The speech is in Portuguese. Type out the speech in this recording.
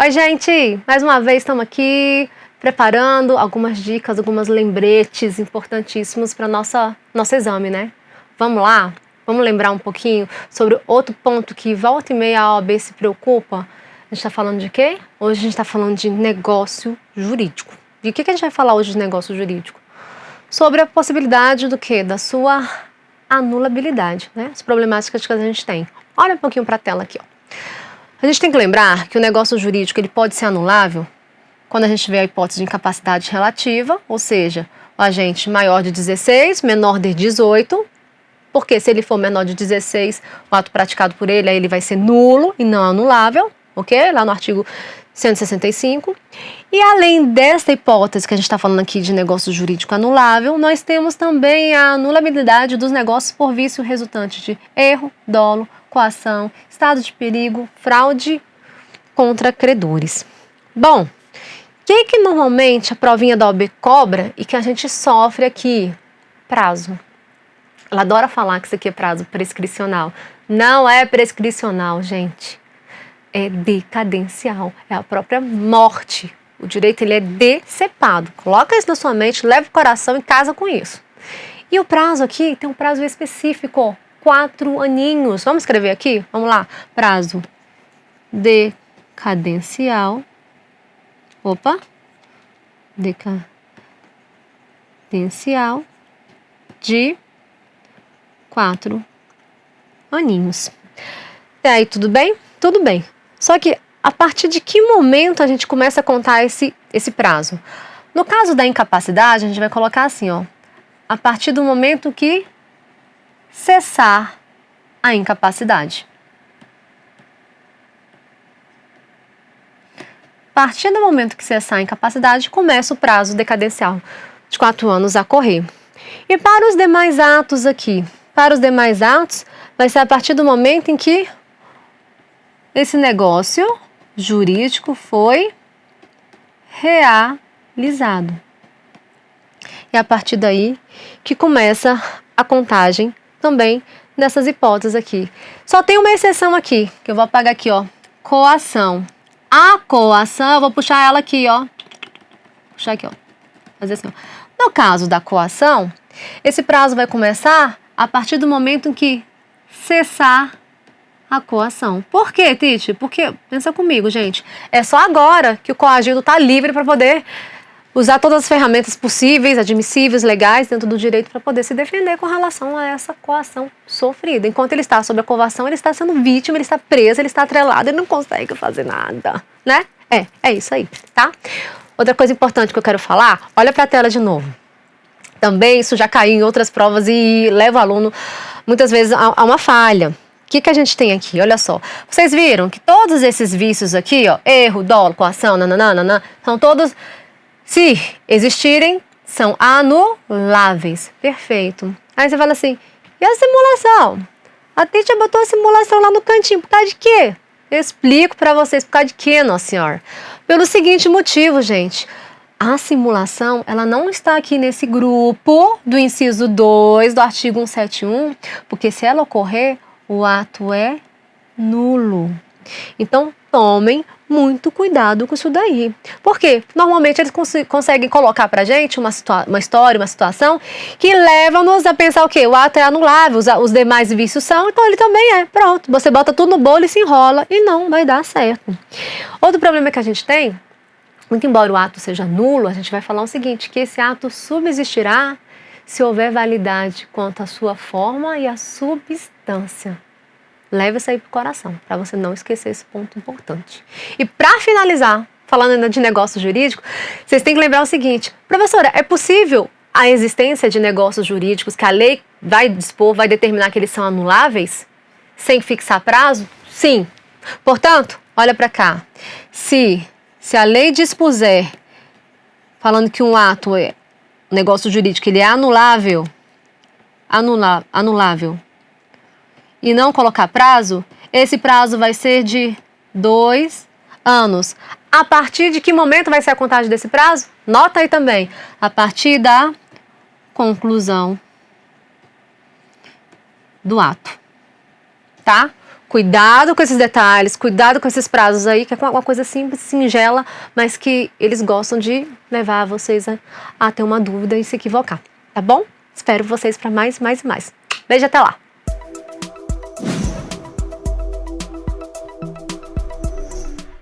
Oi, gente! Mais uma vez estamos aqui preparando algumas dicas, algumas lembretes importantíssimos para nossa nosso exame, né? Vamos lá? Vamos lembrar um pouquinho sobre outro ponto que volta e meia a OAB se preocupa? A gente está falando de quê? Hoje a gente está falando de negócio jurídico. De que, que a gente vai falar hoje de negócio jurídico? Sobre a possibilidade do quê? Da sua anulabilidade, né? As problemáticas que a gente tem. Olha um pouquinho para a tela aqui, ó. A gente tem que lembrar que o negócio jurídico ele pode ser anulável quando a gente tiver a hipótese de incapacidade relativa, ou seja, o agente maior de 16, menor de 18, porque se ele for menor de 16, o ato praticado por ele, aí ele vai ser nulo e não anulável, ok? Lá no artigo 165. E além desta hipótese que a gente está falando aqui de negócio jurídico anulável, nós temos também a anulabilidade dos negócios por vício resultante de erro, dolo, coação, estado de perigo, fraude contra credores. Bom, o que, que normalmente a provinha da OB cobra e que a gente sofre aqui? Prazo. Ela adora falar que isso aqui é prazo prescricional. Não é prescricional, gente. É decadencial. É a própria morte. O direito ele é decepado. Coloca isso na sua mente, leva o coração e casa com isso. E o prazo aqui tem um prazo específico quatro aninhos. Vamos escrever aqui? Vamos lá. Prazo decadencial. Opa. Decadencial de quatro aninhos. E aí, tudo bem? Tudo bem. Só que a partir de que momento a gente começa a contar esse, esse prazo? No caso da incapacidade, a gente vai colocar assim, ó. A partir do momento que cessar a incapacidade. A partir do momento que cessar a incapacidade, começa o prazo decadencial de quatro anos a correr. E para os demais atos aqui, para os demais atos, vai ser a partir do momento em que esse negócio jurídico foi realizado. É a partir daí que começa a contagem também nessas hipóteses aqui. Só tem uma exceção aqui, que eu vou apagar aqui, ó. Coação. A coação, eu vou puxar ela aqui, ó. Puxar aqui, ó. Fazer assim, ó. No caso da coação, esse prazo vai começar a partir do momento em que cessar a coação. Por quê, Tite? Porque, pensa comigo, gente, é só agora que o coagido está livre para poder usar todas as ferramentas possíveis, admissíveis, legais dentro do direito para poder se defender com relação a essa coação sofrida. Enquanto ele está sob a coação, ele está sendo vítima, ele está preso, ele está atrelado, ele não consegue fazer nada, né? É, é isso aí, tá? Outra coisa importante que eu quero falar, olha para a tela de novo. Também isso já caiu em outras provas e leva o aluno muitas vezes a, a uma falha. O que, que a gente tem aqui? Olha só. Vocês viram que todos esses vícios aqui, ó, erro, dolo, coação, nananana, são todos se existirem, são anuláveis. Perfeito. Aí você fala assim, e a simulação? A Títia botou a simulação lá no cantinho, por causa de quê? Eu explico para vocês por causa de quê, Nossa Senhora. Pelo seguinte motivo, gente. A simulação, ela não está aqui nesse grupo do inciso 2 do artigo 171, porque se ela ocorrer, o ato é nulo. Então, tomem muito cuidado com isso daí. Porque normalmente eles cons conseguem colocar pra gente uma, uma história, uma situação que leva-nos a pensar o quê? O ato é anulável, os, os demais vícios são, então ele também é. Pronto, você bota tudo no bolo e se enrola e não vai dar certo. Outro problema que a gente tem, muito embora o ato seja nulo, a gente vai falar o seguinte, que esse ato subsistirá se houver validade quanto à sua forma e à substância. Leve isso aí pro coração, para você não esquecer esse ponto importante. E para finalizar, falando ainda de negócio jurídico, vocês têm que lembrar o seguinte, professora, é possível a existência de negócios jurídicos que a lei vai dispor, vai determinar que eles são anuláveis, sem fixar prazo? Sim. Portanto, olha para cá. Se, se a lei dispuser, falando que um ato é um negócio jurídico, ele é anulável, anula, anulável, e não colocar prazo, esse prazo vai ser de dois anos. A partir de que momento vai ser a contagem desse prazo? Nota aí também. A partir da conclusão do ato. Tá? Cuidado com esses detalhes, cuidado com esses prazos aí, que é uma coisa simples, singela, mas que eles gostam de levar vocês a, a ter uma dúvida e se equivocar, tá bom? Espero vocês para mais, mais e mais. Beijo até lá!